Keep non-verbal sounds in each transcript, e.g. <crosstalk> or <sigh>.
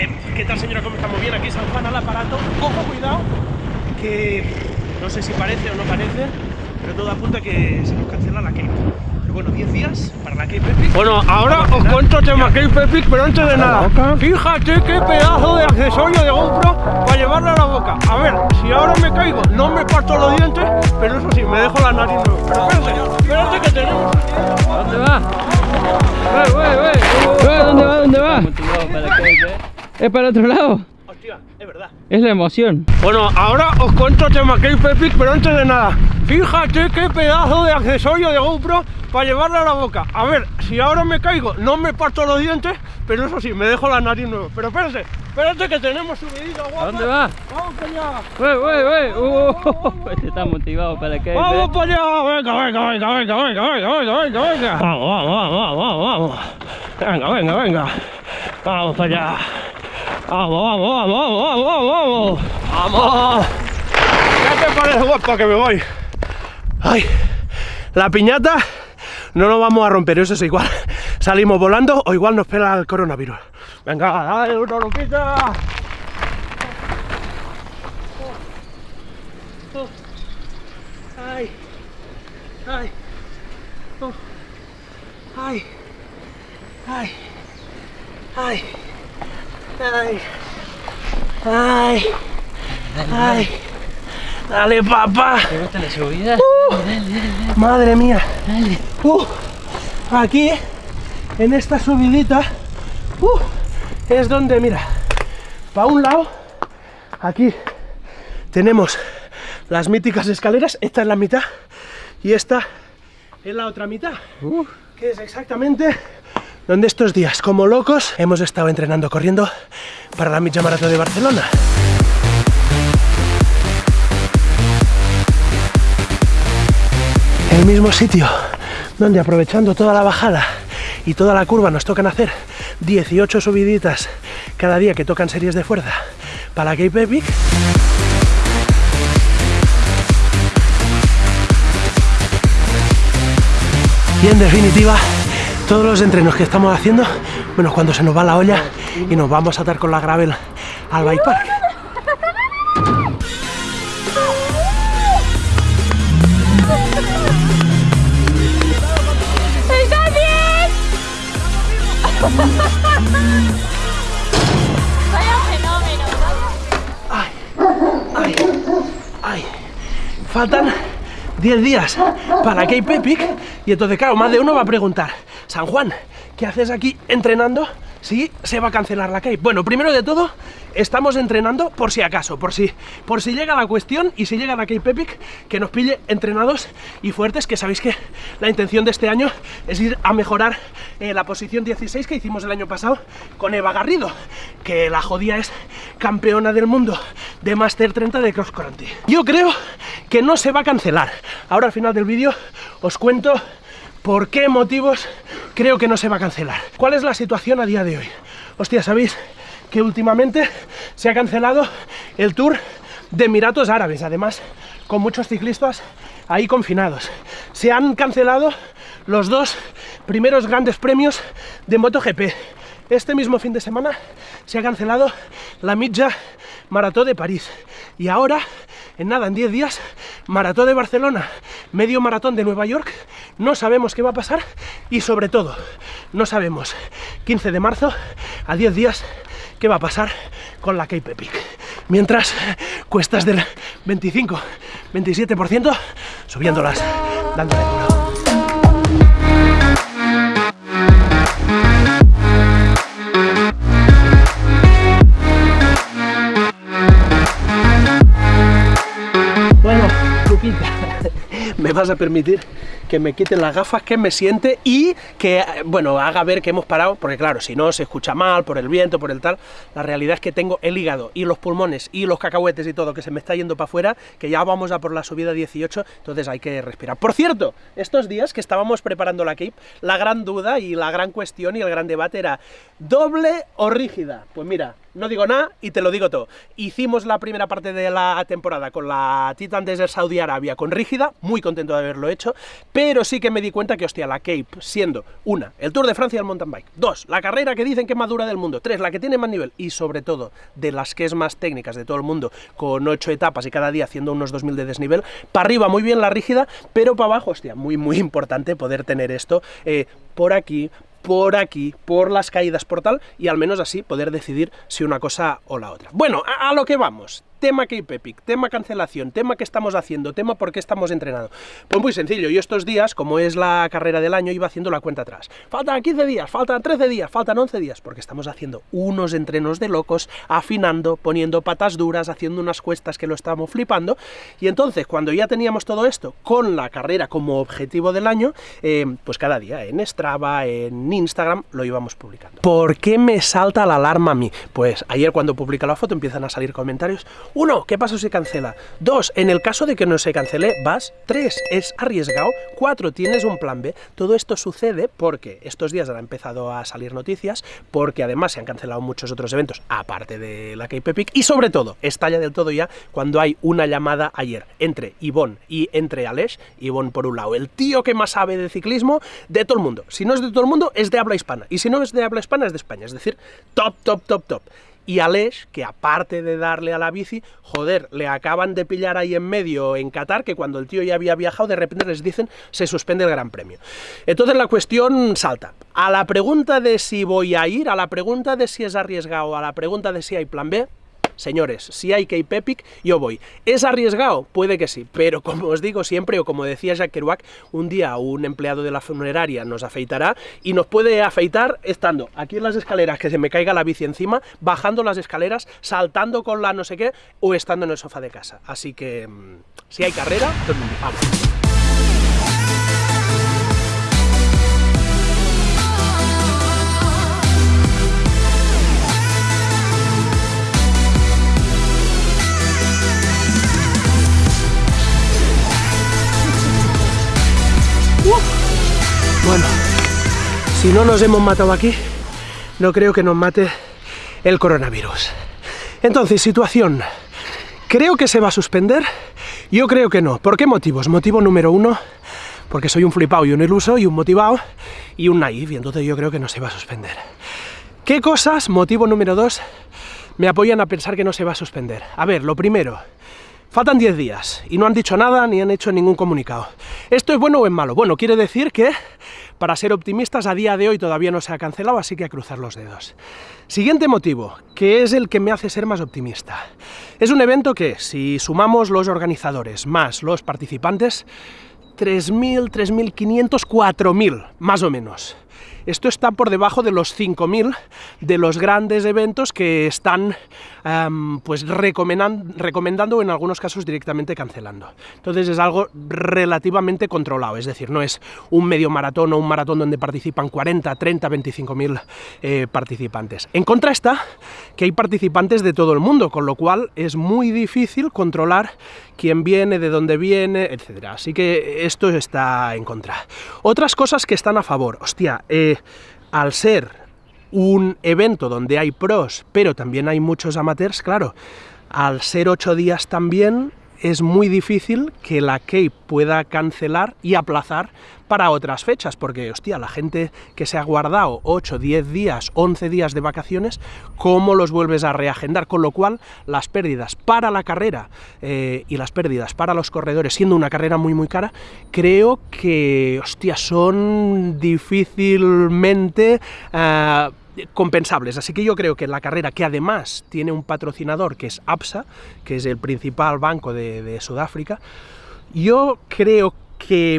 Eh, ¿Qué tal señora? ¿Cómo estamos? Bien, aquí San Juan al aparato. Ojo, cuidado, que no sé si parece o no parece, pero todo apunta a que se nos cancela la Cape. Pero bueno, 10 días para la Cape Epic. Bueno, ahora os cuento tema Cape Epic, pero antes de nada, fíjate qué pedazo de accesorio de GoPro para llevarlo a la boca. A ver, si ahora me caigo, no me parto los dientes, pero eso sí, me dejo la nariz nueva. Pero espérate, espérate que tenemos... ¿Dónde va? Wey, wey. ¿Dónde va? ¿Dónde va? ¿Es para otro lado? Hostia, es verdad. Es la emoción. Bueno, ahora os cuento tema Cape Epic, pero antes de nada, fíjate qué pedazo de accesorio de GoPro para llevarlo a la boca. A ver, si ahora me caigo, no me parto los dientes, pero eso sí, me dejo la nariz nueva. Pero espérate, espérate que tenemos subidita guapa. ¿A dónde va? Vamos para allá. Wey, wey, wey. Uh, <laughs> este está motivado para que. Vamos para allá, venga, venga, venga, venga, venga, venga, venga, venga, venga. Vamos, vamos, vamos, vamos, vamos. Venga, venga, venga. Vamos para allá. Vamos, vamos, vamos, vamos, vamos, vamos. Vamos. ¿Qué te parece guapa que me voy? Ay, la piñata no lo vamos a romper, eso es igual. Salimos volando o igual nos pega el coronavirus. Venga, dale una loquita. Ay, ay, oh, ay, ay, ay, ay, ay, ay, dale papá, ¿Te gusta la subida? madre mía, Uh, aquí, en esta subidita, uh, es donde, mira, para un lado, aquí tenemos las míticas escaleras, esta es la mitad y esta es la otra mitad, que es exactamente donde estos días, como locos, hemos estado entrenando corriendo para la Mitja Maratón de Barcelona. El mismo sitio donde aprovechando toda la bajada y toda la curva nos tocan hacer 18 subiditas cada día que tocan series de fuerza para Cape Epic. Y en definitiva, todos los entrenos que estamos haciendo, menos cuando se nos va la olla y nos vamos a atar con la gravel al bike park. Vaya fenómeno. Ay, ay. Faltan 10 días para Cape Epic y entonces claro, más de uno va a preguntar San Juan, ¿qué haces aquí entrenando si se va a cancelar la Cape? Bueno, primero de todo, estamos entrenando por si acaso, por si, por si llega la cuestión y si llega la Cape Epic, que nos pille entrenados y fuertes, que sabéis que la intención de este año es ir a mejorar eh, la posición 16 que hicimos el año pasado con Eva Garrido, que la jodía es campeona del mundo de Master 30 de Cross Country. Yo creo que no se va a cancelar. Ahora al final del vídeo os cuento por qué motivos creo que no se va a cancelar. ¿Cuál es la situación a día de hoy? Hostia, ¿sabéis que últimamente se ha cancelado el Tour de Emiratos Árabes? Además, con muchos ciclistas ahí confinados. Se han cancelado los dos primeros grandes premios de MotoGP. Este mismo fin de semana se ha cancelado la Mitja Maratón de París. Y ahora, en nada, en 10 días, Maratón de Barcelona, medio maratón de Nueva York. No sabemos qué va a pasar y sobre todo, no sabemos 15 de marzo a 10 días qué va a pasar con la Cape Epic. Mientras, cuestas del 25, 27%, subiéndolas, dándole. Vas a permitir que me quite las gafas, que me siente y que, bueno, haga ver que hemos parado, porque claro, si no se escucha mal por el viento, por el tal, la realidad es que tengo el hígado y los pulmones y los cacahuetes y todo que se me está yendo para afuera, que ya vamos a por la subida 18, entonces hay que respirar. Por cierto, estos días que estábamos preparando la Cape, la gran duda y la gran cuestión y el gran debate era, ¿doble o rígida? Pues mira, no digo nada y te lo digo todo. Hicimos la primera parte de la temporada con la Titan Desert Saudi Arabia con rígida, muy contento de haberlo hecho, pero sí que me di cuenta que, hostia, la Cape, siendo una, el Tour de Francia del mountain bike, dos, la carrera que dicen que es más dura del mundo, tres, la que tiene más nivel, y sobre todo, de las que es más técnicas de todo el mundo, con ocho etapas y cada día haciendo unos 2000 de desnivel, para arriba muy bien la rígida, pero para abajo, hostia, muy, muy importante poder tener esto eh, por aquí, por aquí, por las caídas por tal, y al menos así poder decidir si una cosa o la otra. Bueno, a, a lo que vamos tema Cape Epic, tema cancelación, tema que estamos haciendo, tema por qué estamos entrenando. Pues muy sencillo, yo estos días, como es la carrera del año, iba haciendo la cuenta atrás. Faltan 15 días, faltan 13 días, faltan 11 días, porque estamos haciendo unos entrenos de locos, afinando, poniendo patas duras, haciendo unas cuestas que lo estamos flipando, y entonces cuando ya teníamos todo esto con la carrera como objetivo del año, eh, pues cada día en Strava, en Instagram, lo íbamos publicando. ¿Por qué me salta la alarma a mí? Pues ayer cuando publica la foto empiezan a salir comentarios, uno, ¿qué pasa si se cancela? Dos, en el caso de que no se cancele, vas. Tres, es arriesgado. Cuatro, tienes un plan B. Todo esto sucede porque estos días han empezado a salir noticias, porque además se han cancelado muchos otros eventos, aparte de la Cape Epic, y sobre todo, estalla del todo ya cuando hay una llamada ayer entre Ivonne y entre Aleix, Ivonne por un lado, el tío que más sabe de ciclismo de todo el mundo. Si no es de todo el mundo, es de habla hispana, y si no es de habla hispana, es de España, es decir, top, top, top, top y Aleix, que aparte de darle a la bici, joder, le acaban de pillar ahí en medio en Qatar, que cuando el tío ya había viajado, de repente les dicen se suspende el Gran Premio. Entonces la cuestión salta. A la pregunta de si voy a ir, a la pregunta de si es arriesgado, a la pregunta de si hay plan B, Señores, si hay Cape Epic, yo voy. ¿Es arriesgado? Puede que sí, pero como os digo siempre, o como decía Jack Kerouac, un día un empleado de la funeraria nos afeitará y nos puede afeitar estando aquí en las escaleras, que se me caiga la bici encima, bajando las escaleras, saltando con la no sé qué, o estando en el sofá de casa. Así que, mm, si hay carrera, vamos. Si no nos hemos matado aquí, no creo que nos mate el coronavirus. Entonces, situación. Creo que se va a suspender, yo creo que no. ¿Por qué motivos? Motivo número uno, porque soy un flipado y un iluso y un motivado y un naive, y entonces yo creo que no se va a suspender. ¿Qué cosas, motivo número dos, me apoyan a pensar que no se va a suspender? A ver, lo primero, Faltan 10 días y no han dicho nada ni han hecho ningún comunicado. ¿Esto es bueno o es malo? Bueno, quiere decir que, para ser optimistas, a día de hoy todavía no se ha cancelado, así que a cruzar los dedos. Siguiente motivo, que es el que me hace ser más optimista. Es un evento que, si sumamos los organizadores más los participantes, 3.000, 3.500, 4.000, más o menos. Esto está por debajo de los 5.000 de los grandes eventos que están um, pues recomendando, o en algunos casos directamente cancelando. Entonces es algo relativamente controlado, es decir, no es un medio maratón o un maratón donde participan 40, 30, 25.000 eh, participantes. En contra está que hay participantes de todo el mundo, con lo cual es muy difícil controlar quién viene, de dónde viene, etc. Así que esto está en contra. Otras cosas que están a favor. Hostia, eh, al ser un evento donde hay pros, pero también hay muchos amateurs, claro, al ser ocho días también es muy difícil que la Cape pueda cancelar y aplazar para otras fechas, porque, hostia, la gente que se ha guardado 8, 10 días, 11 días de vacaciones, ¿cómo los vuelves a reagendar? Con lo cual, las pérdidas para la carrera eh, y las pérdidas para los corredores, siendo una carrera muy muy cara, creo que, hostia, son difícilmente... Uh, compensables. Así que yo creo que la carrera, que además tiene un patrocinador que es APSA, que es el principal banco de, de Sudáfrica, yo creo que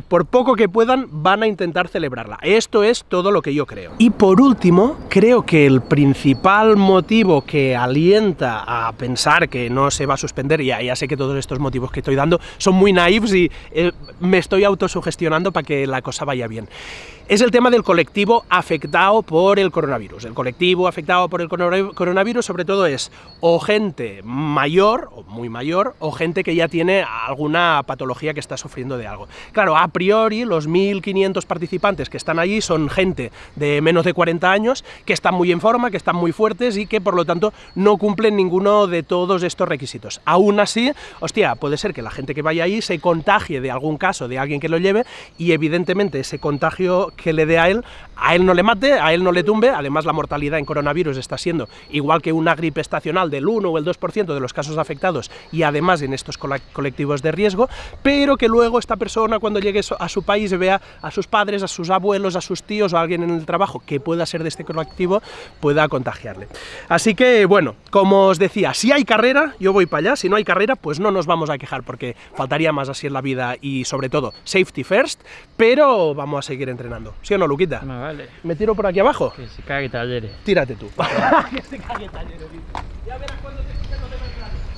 por poco que puedan van a intentar celebrarla. Esto es todo lo que yo creo. Y por último, creo que el principal motivo que alienta a pensar que no se va a suspender, ya, ya sé que todos estos motivos que estoy dando son muy naivos y eh, me estoy autosugestionando para que la cosa vaya bien es el tema del colectivo afectado por el coronavirus. El colectivo afectado por el coronavirus sobre todo es o gente mayor, o muy mayor, o gente que ya tiene alguna patología que está sufriendo de algo. Claro, a priori los 1.500 participantes que están allí son gente de menos de 40 años, que están muy en forma, que están muy fuertes y que por lo tanto no cumplen ninguno de todos estos requisitos. Aún así, hostia, puede ser que la gente que vaya ahí se contagie de algún caso de alguien que lo lleve y evidentemente ese contagio que le dé a él, a él no le mate, a él no le tumbe, además la mortalidad en coronavirus está siendo igual que una gripe estacional del 1 o el 2% de los casos afectados y además en estos colectivos de riesgo, pero que luego esta persona cuando llegue a su país vea a sus padres, a sus abuelos, a sus tíos o a alguien en el trabajo que pueda ser de este colectivo, pueda contagiarle. Así que, bueno, como os decía, si hay carrera, yo voy para allá, si no hay carrera, pues no nos vamos a quejar, porque faltaría más así en la vida y sobre todo, safety first, pero vamos a seguir entrenando. ¿Sí o no, Luquita? No, vale. ¿Me tiro por aquí abajo? Que se cague talleres. Tírate tú. <laughs> que se cague talleres. Ya verás